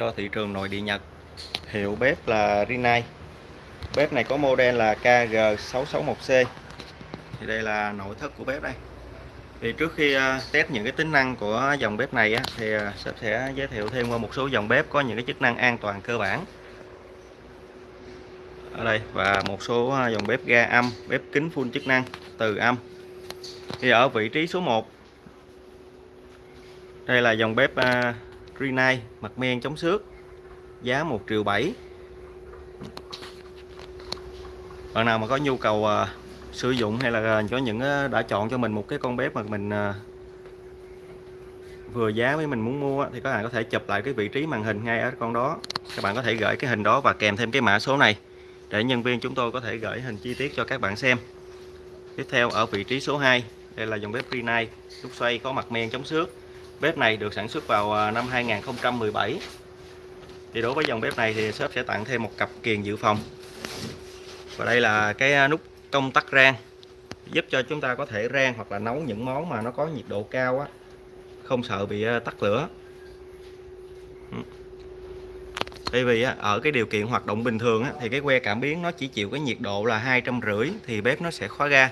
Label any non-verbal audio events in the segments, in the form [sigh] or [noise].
cho thị trường nội địa Nhật. Hiệu bếp là Rinnai. Bếp này có model là KG661C thì đây là nội thất của bếp đây. Thì trước khi à, test những cái tính năng của dòng bếp này á, thì à, sếp sẽ giới thiệu thêm qua một số dòng bếp có những cái chức năng an toàn cơ bản. Ở đây và một số à, dòng bếp ga âm bếp kính full chức năng từ âm. Thì ở vị trí số 1 đây là dòng bếp Rinnai mặt men chống xước giá 1 triệu 7 bạn nào mà có nhu cầu uh, sử dụng hay là à, có những uh, đã chọn cho mình một cái con bếp mà mình uh, vừa giá với mình muốn mua thì các bạn có thể chụp lại cái vị trí màn hình ngay ở con đó. Các bạn có thể gửi cái hình đó và kèm thêm cái mã số này để nhân viên chúng tôi có thể gửi hình chi tiết cho các bạn xem. Tiếp theo ở vị trí số 2 đây là dòng bếp Rinnai đúc xoay có mặt men chống xước. Bếp này được sản xuất vào à, năm 2017 Thì đối với dòng bếp này thì shop sẽ tặng thêm một cặp kiềng dự phòng. Và đây là cái à, nút công tắc rang, Giúp cho chúng ta có thể rang hoặc là nấu những món mà nó có nhiệt độ cao á, Không sợ bị à, tắt lửa. Ừ. Tại vì ở cái điều kiện hoạt động bình thường thì cái que cảm biến nó chỉ chịu cái nhiệt độ là hai trăm rưỡi thì bếp nó sẽ khóa ga.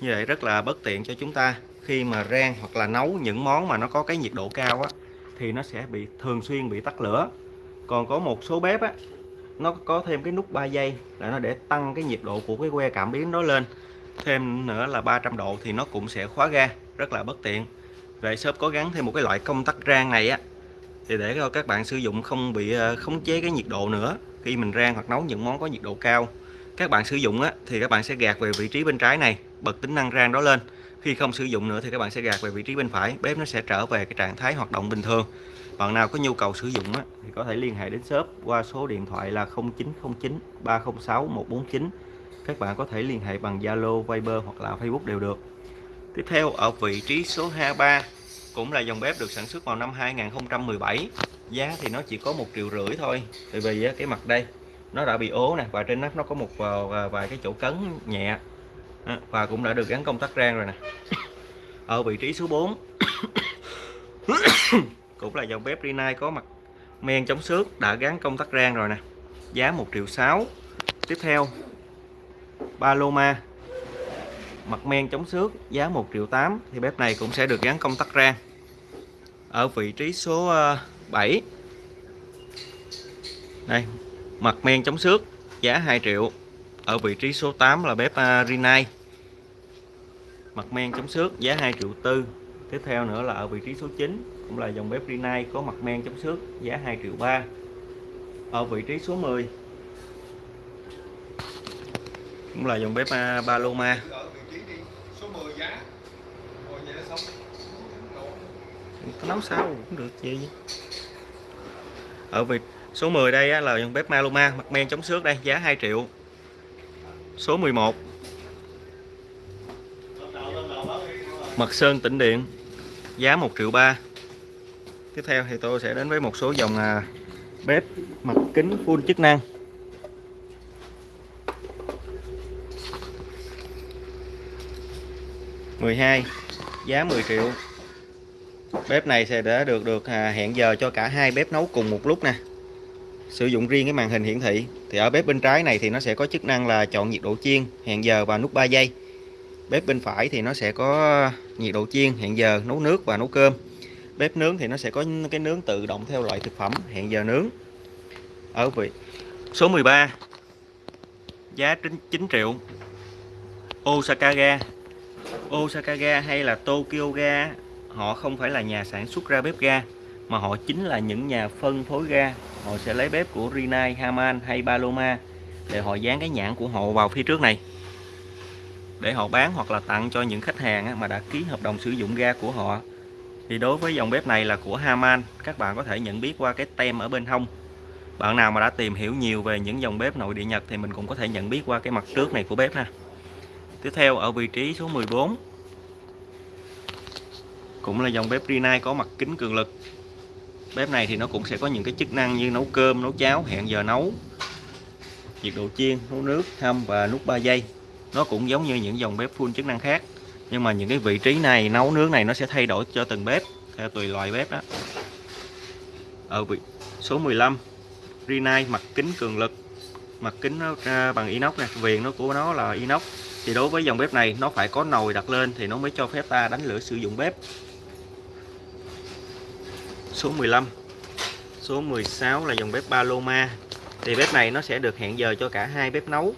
Như vậy rất là bất tiện cho chúng ta khi mà rang hoặc là nấu những món mà nó có cái nhiệt độ cao á, thì nó sẽ bị, thường xuyên bị tắt lửa. Còn có một số bếp á, nó có thêm cái nút 3 giây là nó để tăng cái nhiệt độ của cái que cảm biến đó lên. Thêm nữa là 300 độ thì nó cũng sẽ khóa ga, rất là bất tiện. Vậy shop có gắn thêm một cái loại công tắc rang này á, thì để cho các bạn sử dụng không bị ờ, khống chế cái nhiệt độ nữa khi mình rang hoặc nấu những món có nhiệt độ cao. Các bạn sử dụng á, thì các bạn sẽ gạt về vị trí bên trái này, bật tính năng rang đó lên khi không sử dụng nữa thì các bạn sẽ gạt về vị trí bên phải bếp nó sẽ trở về cái trạng thái hoạt động bình thường. Bạn nào có nhu cầu sử dụng á, thì có thể liên hệ đến shop qua số điện thoại là 0909 306 149 các bạn có thể liên hệ bằng Zalo, Viber hoặc là Facebook đều được. Tiếp theo ở vị trí số 23 cũng là dòng bếp được sản xuất vào năm 2017 giá thì nó chỉ có một triệu rưỡi thôi tại vì cái mặt đây nó đã bị ố nè và trên nắp nó có một à, vài cái chỗ cấn nhẹ. Ờ, và cũng đã được gắn công tắc rang rồi nè. Ở vị trí số 4 [coughs] cũng là dòng bếp Rinnai có mặt. Men chống xước đã gắn công tắc rang rồi nè. Giá 1 triệu 6 tiếp theo, Paloma. Mặt men chống xước, giá 1 triệu 8 thì bếp này cũng sẽ được gắn công tắc rang. Ở vị trí số ờ, 7 đây, mặt men chống xước, giá 2 triệu ở vị trí số 8 là bếp à, uh, Rinnai mặt men chống xước giá 2 triệu tư. Tiếp theo nữa là ở vị trí số 9 cũng là dòng bếp Rinnai có mặt men chống xước giá 2 triệu 3 ở vị trí số 10 cũng là dòng bếp à, Paloma. Nấu sao cũng được gì ở vị số 10 đây là dòng bếp Maluma mặt men chống xước đây giá 2 triệu số 11 Mật sơn, tĩnh điện. Giá 1 triệu 3 tiếp theo thì tôi sẽ đến với một số dòng à, bếp mặt kính full chức năng. mười hai, giá 10 triệu. Bếp này sẽ đã được được à, hẹn giờ cho cả hai bếp nấu cùng một lúc nè sử dụng riêng cái màn hình hiển thị, thì ở bếp bên trái này thì nó sẽ có chức năng là chọn nhiệt độ chiên, hẹn giờ và nút 3 giây. Bếp bên phải thì nó sẽ có nhiệt độ chiên, hẹn giờ, nấu nước và nấu cơm. Bếp nướng thì nó sẽ có cái nướng tự động theo loại thực phẩm, hẹn giờ nướng. Ở vị, số 13 giá 9 triệu. Osaka ga. Osaka ga hay là Tokyo ga, họ không phải là nhà sản xuất ra bếp ga mà họ chính là những nhà phân phối ga. Họ sẽ lấy bếp của Rinnai, Haman hay Paloma để họ dán cái nhãn của họ vào phía trước này. Để họ bán hoặc là tặng cho những khách hàng mà đã ký hợp đồng sử dụng ga của họ. Thì đối với dòng bếp này là của Haman. Các bạn có thể nhận biết qua cái tem ở bên hông. Bạn nào mà đã tìm hiểu nhiều về những dòng bếp nội địa Nhật thì mình cũng có thể nhận biết qua cái mặt trước này của bếp ha. Tiếp theo ở vị trí số 14 cũng là dòng bếp Rinnai có mặt kính cường lực bếp này thì nó cũng sẽ có những cái chức năng như nấu cơm, nấu cháo, hẹn giờ nấu, nhiệt độ chiên, nấu nước, hâm và nút 3 giây. Nó cũng giống như những dòng bếp full chức năng khác, nhưng mà những cái vị trí này, nấu nướng này nó sẽ thay đổi cho từng bếp theo tùy loại bếp đó. Ở vị số 15 Rinnai mặt kính cường lực. Mặt kính nó bằng inox nè, viền nó của nó là inox. Thì đối với dòng bếp này, nó phải có nồi đặt lên thì nó mới cho phép ta đánh lửa sử dụng bếp số 15 số 16 là dòng bếp Paloma. Thì bếp này nó sẽ được hẹn giờ cho cả hai bếp nấu.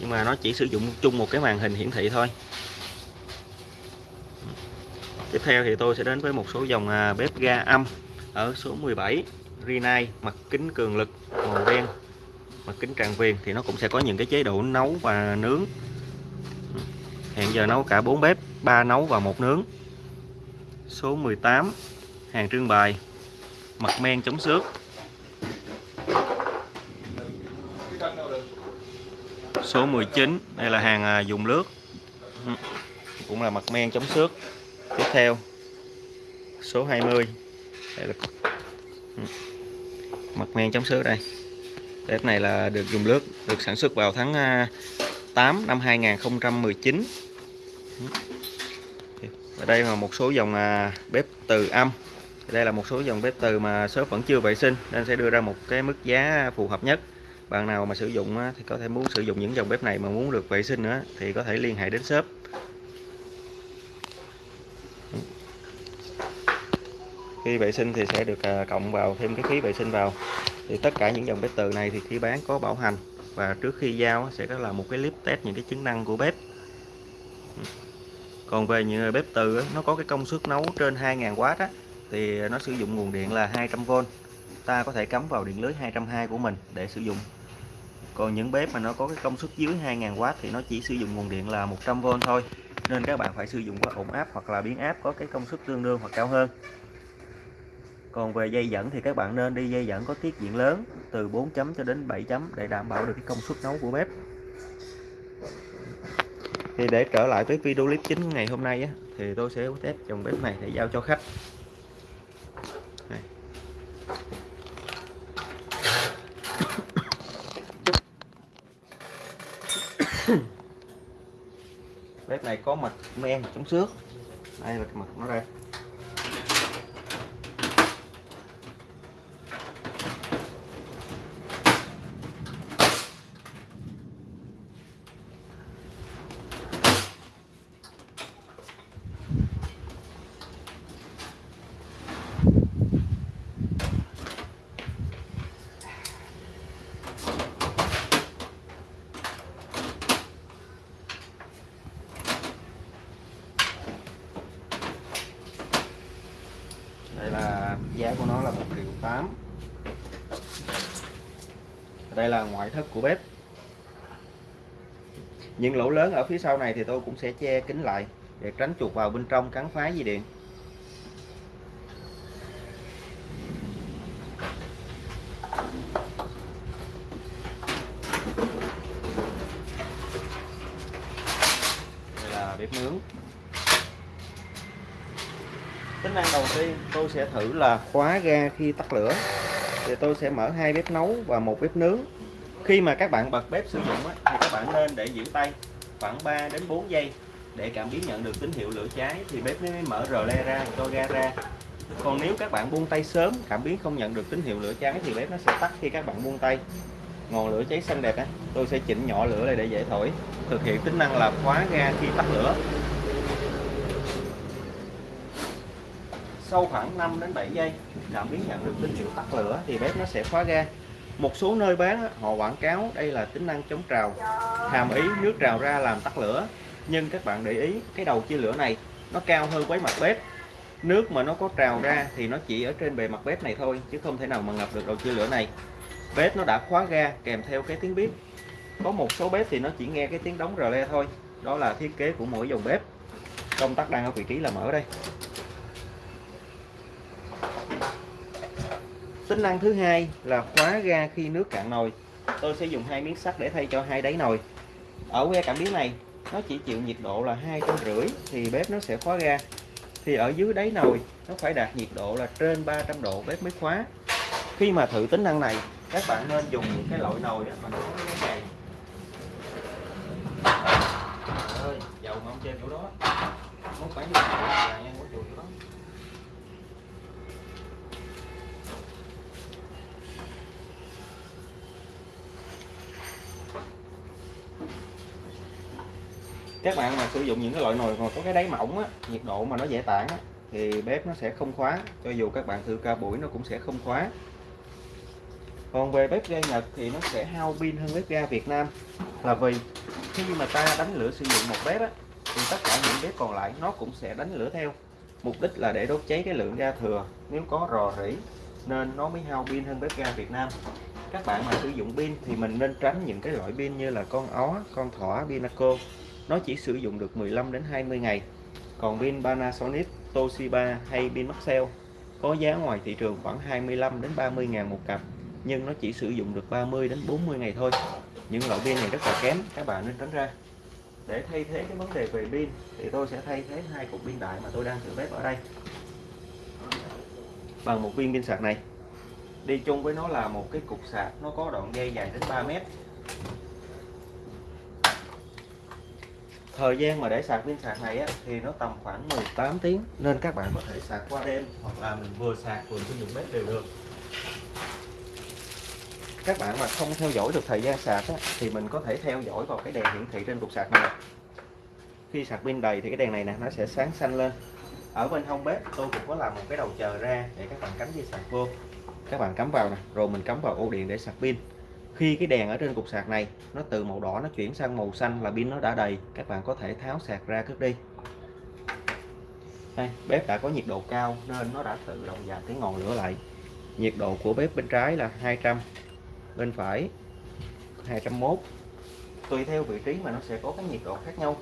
Nhưng mà nó chỉ sử dụng chung một cái màn hình hiển thị thôi. Tiếp theo thì tôi sẽ đến với một số dòng à, bếp ga âm ở số 17 Rinnai, mặt kính cường lực, màu đen, mặt kính tràn viền. Thì nó cũng sẽ có những cái chế độ nấu và nướng. Hẹn giờ nấu cả 4 bếp 3 nấu và một nướng. Số 18 hàng trưng bày. Mặt men chống xước. Số 19 đây là hàng à, dùng lướt. Cũng là mặt men chống xước. Tiếp theo, số 20 đây là mặt men chống xước đây. Bếp này là được dùng lướt, được sản xuất vào tháng à, 8 năm 2019 ở đây là một số dòng à, bếp từ âm đây là một số dòng bếp từ mà shop vẫn chưa vệ sinh nên sẽ đưa ra một cái mức giá phù hợp nhất. Bạn nào mà sử dụng thì có thể muốn sử dụng những dòng bếp này mà muốn được vệ sinh nữa thì có thể liên hệ đến shop. Khi vệ sinh thì sẽ được à, cộng vào thêm cái phí vệ sinh vào. Thì tất cả những dòng bếp từ này thì khi bán có bảo hành và trước khi giao sẽ có là một cái clip test những cái chức năng của bếp. Còn về những à, bếp từ nó có cái công suất nấu trên 2.000W á, thì nó sử dụng nguồn điện là 200V ta có thể cắm vào điện lưới 220 của mình để sử dụng. Còn những bếp mà nó có cái công suất dưới 2000W thì nó chỉ sử dụng nguồn điện là 100V thôi. Nên các bạn phải sử dụng cái ổn áp hoặc là biến áp có cái công suất tương đương hoặc cao hơn. Còn về dây dẫn thì các bạn nên đi dây dẫn có tiết diện lớn từ 4 chấm cho đến 7 chấm để đảm bảo được cái công suất nấu của bếp. Thì để trở lại với video clip chính ngày hôm nay á, thì tôi sẽ test dòng bếp này để giao cho khách. [coughs] bếp này có mặt men chống xước đây là cái mặt nó đây giá của nó là 1 triệu 8 đây là ngoại thất của bếp. Những lỗ lớn ở phía sau này thì tôi cũng sẽ che kính lại để tránh chuột vào bên trong cắn phá dây điện. Đây là bếp nướng. Tính năng đầu tiên tôi sẽ thử là khóa ga khi tắt lửa. Thì tôi sẽ mở hai bếp nấu và một bếp nướng khi mà các bạn bật bếp sử dụng thì các bạn nên để giữ tay khoảng 3 đến 4 giây để cảm biến nhận được tín hiệu lửa cháy, thì bếp mới mở rờ le ra, cho ga ra. Còn nếu các bạn buông tay sớm, cảm biến không nhận được tín hiệu lửa cháy, thì bếp nó sẽ tắt khi các bạn buông tay. Ngọn lửa cháy xanh đẹp á, tôi sẽ chỉnh nhỏ lửa lại để dễ thổi, thực hiện tính năng là khóa ga khi tắt lửa. Sau khoảng 5 đến 7 giây, cảm biến nhận được tín hiệu tắt lửa, thì bếp nó sẽ khóa ga một số nơi bán họ quảng cáo đây là tính năng chống trào, hàm ý nước trào ra làm tắt lửa. Nhưng các bạn để ý, cái đầu chia lửa này, nó cao hơn với mặt bếp. Nước mà nó có trào ra thì nó chỉ ở trên bề mặt bếp này thôi, chứ không thể nào mà ngập được đầu chia lửa này. Bếp nó đã khóa ga, kèm theo cái tiếng bếp có một số bếp thì nó chỉ nghe cái tiếng đóng rờ le thôi. Đó là thiết kế của mỗi dòng bếp. Công tắc đang ở vị trí là mở đây. Tính năng thứ hai là khóa ga khi nước cạn nồi. Tôi sẽ dùng hai miếng sắt để thay cho hai đáy nồi. Ở que cảm biến này, nó chỉ chịu nhiệt độ là hai trăm rưỡi thì bếp nó sẽ khóa ga. Thì ở dưới đáy nồi, nó phải đạt nhiệt độ là trên 300 độ bếp mới khóa. Khi mà thử tính năng này, các bạn nên dùng những cái loại nồi mà nó có cái này ơi, dầu mà ông trên chỗ đó. Mốt bán là ngang của chuột đó các bạn mà sử dụng những cái loại nồi mà có cái đáy mỏng á, nhiệt độ mà nó dễ tản á, thì bếp nó sẽ không khóa. Cho dù các bạn thử ca buổi nó cũng sẽ không khóa. Còn về bếp ga Nhật thì nó sẽ hao pin hơn bếp ga Việt Nam. Là vì khi mà ta đánh lửa sử dụng một bếp á, thì tất cả những bếp còn lại nó cũng sẽ đánh lửa theo. Mục đích là để đốt cháy cái lượng ga thừa. Nếu có rò rỉ nên nó mới hao pin hơn bếp ga Việt Nam. Các bạn mà sử dụng pin thì mình nên tránh những cái loại pin như là con ó con thỏ Pinaco nó chỉ sử dụng được 15 đến 20 ngày. Còn pin Panasonic, Toshiba hay pin Maxell có giá ngoài thị trường khoảng 25 đến 30 ngàn một cặp, nhưng nó chỉ sử dụng được 30 đến 40 ngày thôi. Những loại pin này rất là kém, các bạn nên tránh ra. Để thay thế cái vấn đề về pin, thì tôi sẽ thay thế hai cục pin đại mà tôi đang thử bếp ở đây. Bằng một viên pin sạc này. Đi chung với nó là một cái cục sạc, nó có đoạn dây dài đến 3 mét. Thời gian mà để sạc pin sạc này á, thì nó tầm khoảng 18 tiếng nên các bạn có thể sạc qua đêm hoặc là mình vừa sạc vừa sử dụng bếp đều được. Các bạn mà không theo dõi được thời gian sạc á, thì mình có thể theo dõi vào cái đèn hiển thị trên cục sạc này. Khi sạc pin đầy thì cái đèn này nè nó sẽ sáng xanh lên. Ở bên hông bếp tôi cũng có làm một cái đầu chờ ra để các bạn cắm dây sạc vô. Các bạn cắm vào nè rồi mình cắm vào ổ điện để sạc pin khi cái đèn ở trên cục sạc này nó từ màu đỏ nó chuyển sang màu xanh là pin nó đã đầy. Các bạn có thể tháo sạc ra cất đi. Đây, bếp đã có nhiệt độ cao nên nó đã tự động giảm cái ngọn lửa lại. Nhiệt độ của bếp bên trái là 200 bên phải 201 tùy theo vị trí mà nó sẽ có cái nhiệt độ khác nhau.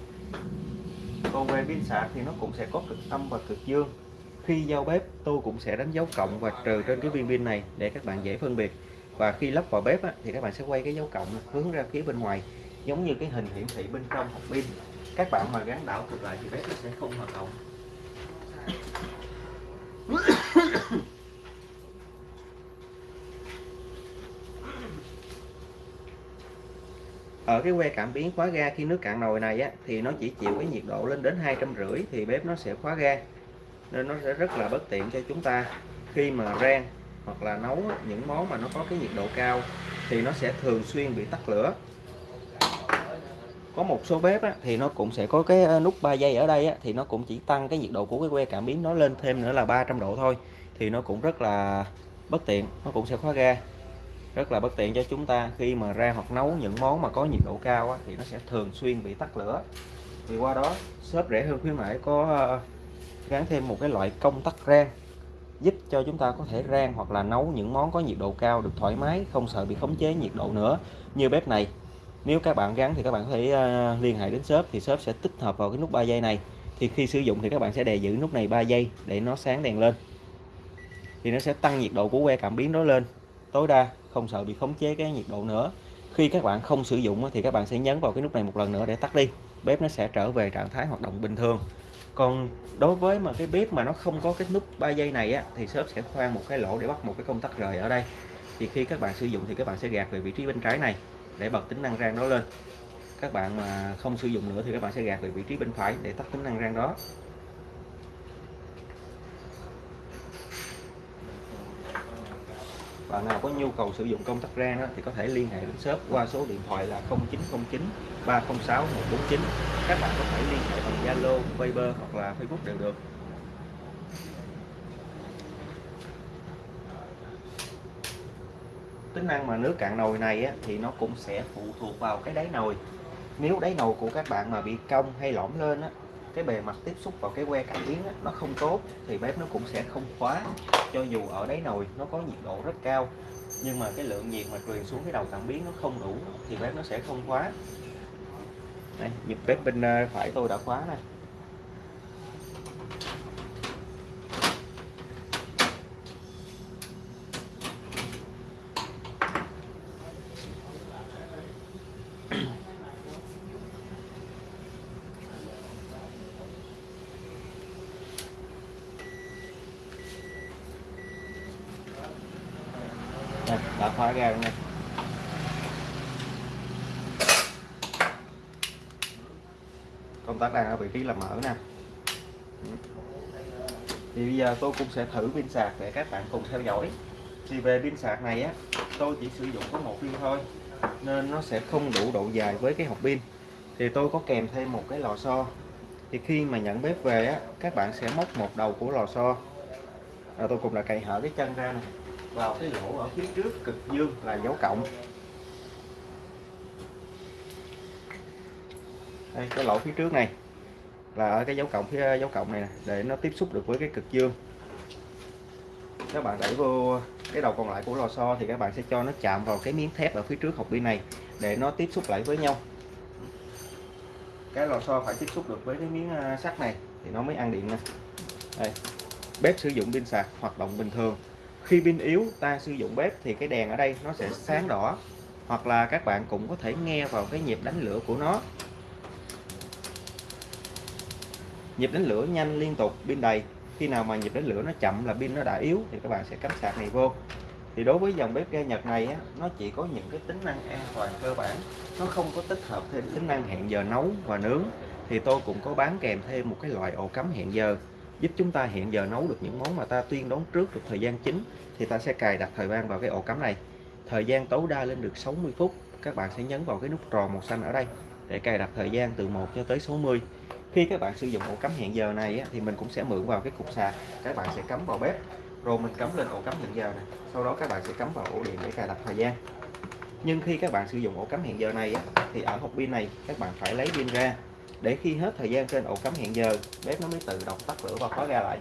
Còn về pin sạc thì nó cũng sẽ có cực âm và cực dương. Khi giao bếp tôi cũng sẽ đánh dấu cộng và trừ trên cái viên pin này để các bạn dễ phân biệt và khi lắp vào bếp á, thì các bạn sẽ quay cái dấu cộng hướng ra phía bên ngoài giống như cái hình hiển thị bên trong hộp pin. Các bạn mà gắn đảo ngược lại thì bếp nó sẽ không hoạt động. Ở cái que cảm biến khóa ga khi nước cạn nồi này á, thì nó chỉ chịu cái nhiệt độ lên đến hai trăm rưỡi thì bếp nó sẽ khóa ga. Nên nó sẽ rất là bất tiện cho chúng ta. Khi mà rang hoặc là nấu những món mà nó có cái nhiệt độ cao thì nó sẽ thường xuyên bị tắt lửa. Có một số bếp á, thì nó cũng sẽ có cái ờ, nút 3 giây ở đây á, thì nó cũng chỉ tăng cái nhiệt độ của cái que cảm biến nó lên thêm nữa là 300 độ thôi thì nó cũng rất là bất tiện nó cũng sẽ khóa ga. Rất là bất tiện cho chúng ta khi mà ra hoặc nấu những món mà có nhiệt độ cao á, thì nó sẽ thường xuyên bị tắt lửa. Thì qua đó shop rẻ hơn khuyến mãi có ờ, gắn thêm một cái loại công tắc rang giúp cho chúng ta có thể rang hoặc là nấu những món có nhiệt độ cao được thoải mái, không sợ bị khống chế nhiệt độ nữa. Như bếp này, nếu các bạn gắn thì các bạn có thể à, liên hệ đến shop thì shop sẽ tích hợp vào cái nút 3 giây này. Thì khi sử dụng thì các bạn sẽ đè giữ nút này 3 giây để nó sáng đèn lên. Thì nó sẽ tăng nhiệt độ của que cảm biến đó lên. Tối đa không sợ bị khống chế cái nhiệt độ nữa. Khi các bạn không sử dụng thì các bạn sẽ nhấn vào cái nút này một lần nữa để tắt đi. Bếp nó sẽ trở về trạng thái hoạt động bình thường còn đối với mà cái bếp mà nó không có cái nút 3 giây này á, thì shop sẽ khoan một cái lỗ để bắt một cái công tắc rời ở đây. Thì khi các bạn sử dụng thì các bạn sẽ gạt về vị trí bên trái này để bật tính năng rang đó lên. Các bạn mà không sử dụng nữa thì các bạn sẽ gạt về vị trí bên phải để tắt tính năng rang đó. Bạn nào có nhu cầu sử dụng công tắc rang đó, thì có thể liên hệ đến shop qua số điện thoại là 0909 306 149 các bạn có thể liên hệ bằng Zalo, Viber hoặc là Facebook đều được. Tính năng mà nước cạn nồi này á, thì nó cũng sẽ phụ thuộc vào cái đáy nồi. Nếu đáy nồi của các bạn mà bị cong hay lõm lên á, cái bề mặt tiếp xúc vào cái que cảm biến nó không tốt thì bếp nó cũng sẽ không khóa. Cho dù ở đáy nồi nó có nhiệt độ rất cao, nhưng mà cái lượng nhiệt mà truyền xuống cái đầu cảm biến nó không đủ thì bếp nó sẽ không khóa. Đây, nhịp bếp bên ờ, phải. Tôi đã khóa này Đây, đã khóa ra rồi nha. Công tắc đang ở vị trí là mở nè. Thì bây giờ tôi cũng sẽ thử pin sạc để các bạn cùng theo dõi. Thì về pin sạc này á tôi chỉ sử dụng có một viên thôi nên nó sẽ không đủ độ dài với cái hộp pin. Thì tôi có kèm thêm một cái lò xo. Thì khi mà nhận bếp về á các bạn sẽ móc một đầu của lò xo. À, tôi cũng đã cày hở cái chân ra này vào cái lỗ ở phía trước cực dương là dấu cộng. Đây, cái lỗ phía trước này là ở cái dấu cộng phía, dấu cộng này nè, để nó tiếp xúc được với cái cực dương. Các bạn đẩy vô cái đầu còn lại của lò xo thì các bạn sẽ cho nó chạm vào cái miếng thép ở phía trước hộp pin này để nó tiếp xúc lại với nhau. Cái lò xo phải tiếp xúc được với cái miếng à, sắt này thì nó mới ăn điện nè. Đây, bếp sử dụng pin sạc hoạt động bình thường khi pin yếu ta sử dụng bếp thì cái đèn ở đây nó sẽ sáng đỏ. Hoặc là các bạn cũng có thể nghe vào cái nhịp đánh lửa của nó. Nhịp đánh lửa nhanh liên tục pin đầy. Khi nào mà nhịp đánh lửa nó chậm là pin nó đã yếu thì các bạn sẽ cắm sạc này vô. Thì đối với dòng bếp ga Nhật này á, nó chỉ có những cái tính năng an toàn cơ bản. Nó không có tích hợp thêm tính năng hẹn giờ nấu và nướng. Thì tôi cũng có bán kèm thêm một cái loại ổ cắm hẹn giờ giúp chúng ta hiện giờ nấu được những món mà ta tuyên đón trước được thời gian chính thì ta sẽ cài đặt thời gian vào cái ổ cắm này. Thời gian tối đa lên được 60 phút các bạn sẽ nhấn vào cái nút tròn màu xanh ở đây để cài đặt thời gian từ 1 cho tới 60 khi các bạn sử dụng ổ cắm hiện giờ này á, thì mình cũng sẽ mượn vào cái cục sạc các bạn sẽ cắm vào bếp. Rồi mình cắm lên ổ cắm hiện giờ này sau đó các bạn sẽ cắm vào ổ điện để cài đặt thời gian. Nhưng khi các bạn sử dụng ổ cắm hiện giờ này á, thì ở hộp pin này các bạn phải lấy pin ra để khi hết thời gian trên ổ cắm hẹn giờ bếp nó mới tự động tắt lửa và khóa ra lại.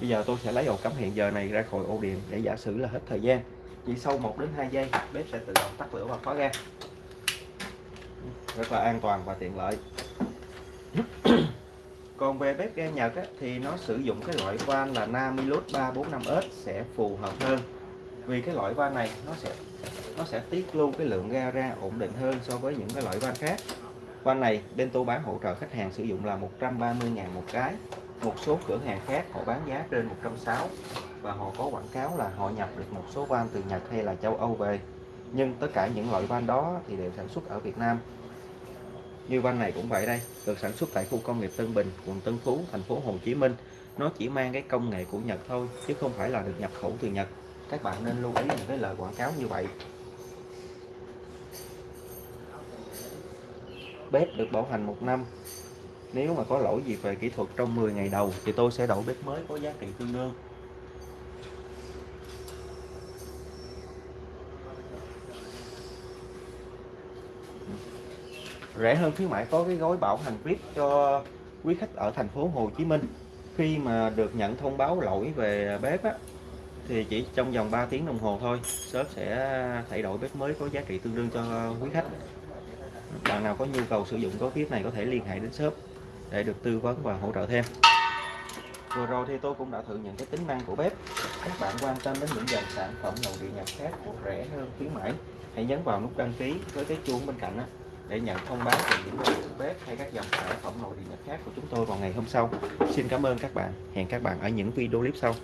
Bây giờ tôi sẽ lấy ổ cắm hẹn giờ này ra khỏi ổ điện để giả sử là hết thời gian. Chỉ sau 1 đến 2 giây bếp sẽ tự động tắt lửa và khóa ra rất là an toàn và tiện lợi. [clears throat] Còn về bếp ga Nhật á, thì nó sử dụng cái loại van là Namilus 345S sẽ phù hợp hơn. Vì cái loại van này nó sẽ nó sẽ tiết lưu cái lượng ga ra ổn định hơn so với những cái loại van khác van này, bên tôi bán hỗ trợ khách hàng sử dụng là 130.000 một cái. Một số cửa hàng khác họ bán giá trên 160 và họ có quảng cáo là họ nhập được một số van từ Nhật hay là châu Âu về. Nhưng tất cả những loại van đó thì đều sản xuất ở Việt Nam. Như van này cũng vậy đây, được sản xuất tại khu công nghiệp Tân Bình, quận Tân Phú, thành phố Hồ Chí Minh. Nó chỉ mang cái công nghệ của Nhật thôi, chứ không phải là được nhập khẩu từ Nhật. Các bạn nên lưu ý những cái lời quảng cáo như vậy. Bếp được bảo hành một năm. Nếu mà có lỗi gì về kỹ thuật trong 10 ngày đầu thì tôi sẽ đổi bếp mới có giá trị tương đương. Rẻ hơn khuyến mãi có cái gói bảo hành VIP cho quý khách ở thành phố Hồ Chí Minh. Khi mà được nhận thông báo lỗi về bếp á, thì chỉ trong vòng 3 tiếng đồng hồ thôi shop sẽ thay đổi bếp mới có giá trị tương đương cho quý khách bạn nào có nhu cầu sử dụng gói VIP này có thể liên hệ đến shop để được tư vấn và hỗ trợ thêm. Vừa rồi thì tôi cũng đã thử những cái tính năng của bếp. Các bạn quan tâm đến những dòng sản phẩm nội địa nhập khác rẻ hơn khuyến mãi, hãy nhấn vào nút đăng ký với cái chuông bên cạnh đó để nhận thông báo về những dòng bếp hay các dòng sản phẩm nội địa nhập khác của chúng tôi vào ngày hôm sau. Xin cảm ơn các bạn. Hẹn các bạn ở những video clip sau.